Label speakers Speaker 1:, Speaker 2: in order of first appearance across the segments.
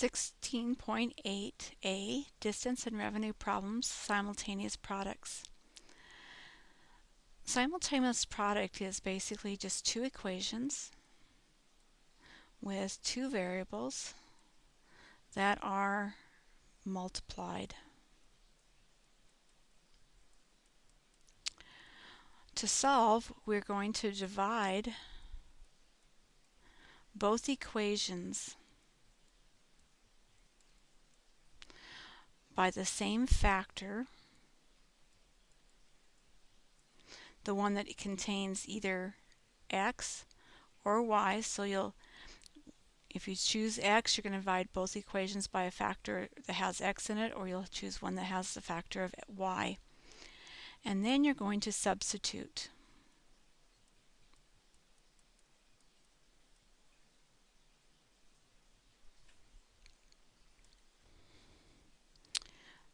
Speaker 1: 16.8a Distance and Revenue Problems Simultaneous Products. Simultaneous product is basically just two equations with two variables that are multiplied. To solve, we're going to divide both equations by the same factor, the one that contains either x or y, so you'll if you choose x, you're going to divide both equations by a factor that has x in it, or you'll choose one that has the factor of y. And then you're going to substitute.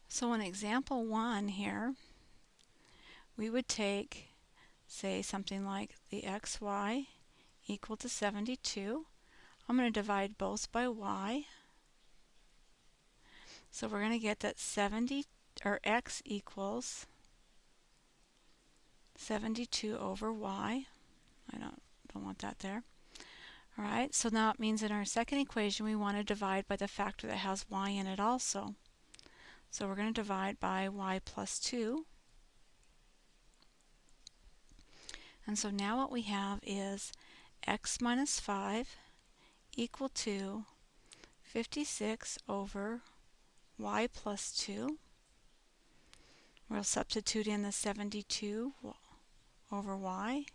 Speaker 1: So in example 1 here, we would take, say, something like the xy equal to 72. I'm going to divide both by y. So we're going to get that 70, or x equals 72 over y. I don't, don't want that there. Alright, so now it means in our second equation we want to divide by the factor that has y in it also. So we're going to divide by y plus 2. And so now what we have is x minus 5 equal to 56 over y plus 2. We'll substitute in the 72 over y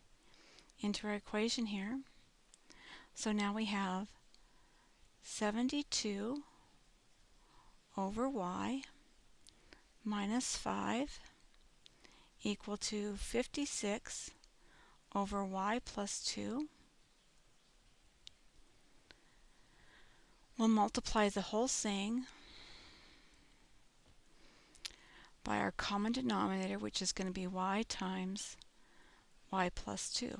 Speaker 1: into our equation here. So now we have 72 over y minus 5 equal to 56 over y plus 2. We'll multiply the whole thing by our common denominator, which is going to be y times y plus 2.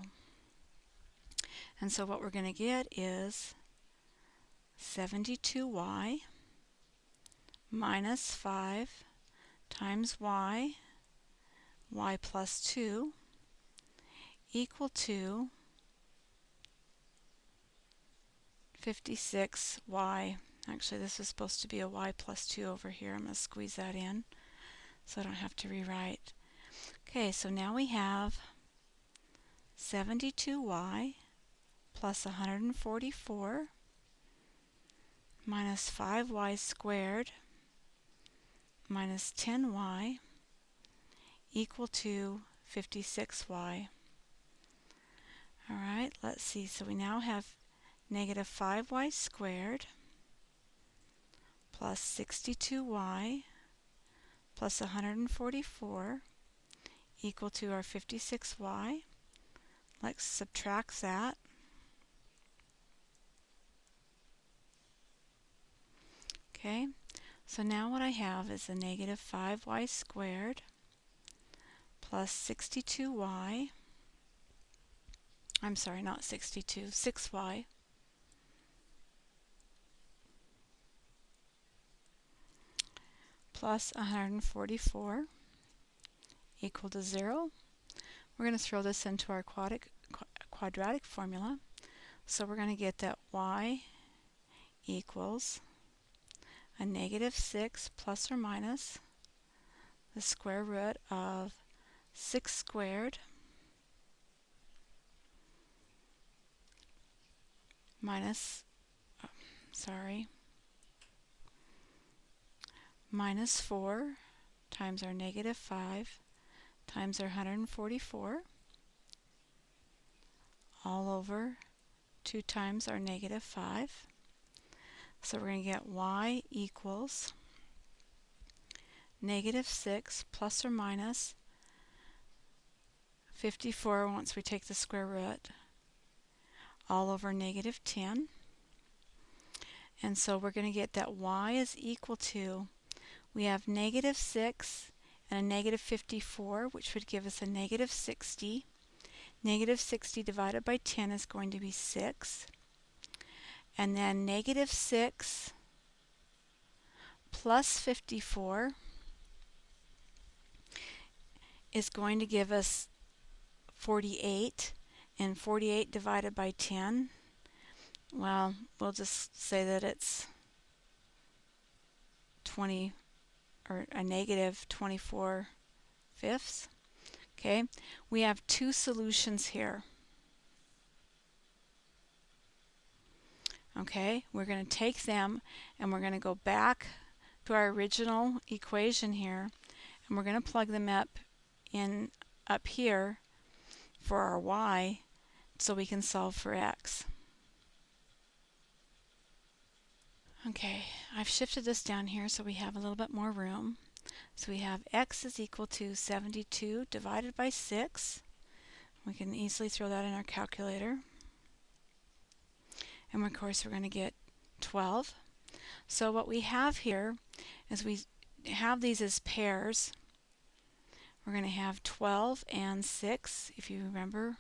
Speaker 1: And so what we're going to get is 72y minus 5 times y, y plus 2, equal to 56y. Actually, this is supposed to be a y plus 2 over here. I'm going to squeeze that in so I don't have to rewrite. Okay, so now we have 72y plus 144 minus 5y squared minus 10y equal to 56y. Alright, let's see. So we now have negative 5y squared plus 62y plus 144 equal to our 56y. Let's subtract that. Okay, so now what I have is a negative 5y squared plus 62y. I'm sorry, not 62, 6y. plus 144 equal to 0. We're going to throw this into our quadratic, quadratic formula. So we're going to get that y equals a negative 6 plus or minus the square root of 6 squared minus, oh, sorry, minus 4 times our negative 5 times our 144 all over 2 times our negative 5. So we're going to get y equals negative 6 plus or minus 54 once we take the square root all over negative 10. And so we're going to get that y is equal to, we have negative 6 and a negative 54, which would give us a negative 60. Negative 60 divided by 10 is going to be 6 and then negative 6 plus 54 is going to give us 48 and 48 divided by 10 well we'll just say that it's 20 or a negative 24 fifths. Okay we have two solutions here okay we're going to take them and we're going to go back to our original equation here and we're going to plug them up in up here for our y so we can solve for x. Okay, I've shifted this down here so we have a little bit more room. So we have x is equal to 72 divided by 6. We can easily throw that in our calculator. And of course we're going to get 12. So what we have here is we have these as pairs we're going to have 12 and 6, if you remember.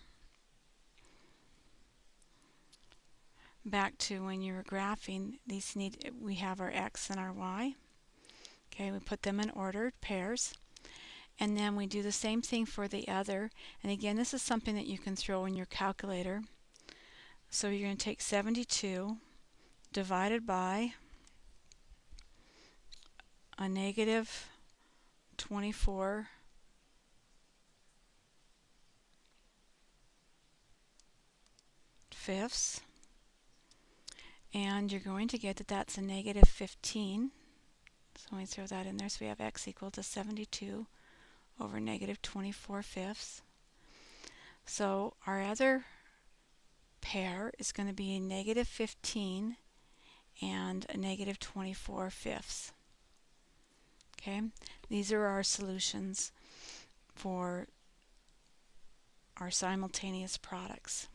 Speaker 1: Back to when you were graphing, these need we have our x and our y. Okay, we put them in ordered pairs. And then we do the same thing for the other. And again, this is something that you can throw in your calculator. So you're going to take 72 divided by a negative 24 fifths. And you're going to get that that's a negative 15. So we throw that in there. So we have x equal to 72 over negative 24 fifths. So our other pair is going to be negative 15 and a negative 24 fifths. Okay, these are our solutions for our simultaneous products.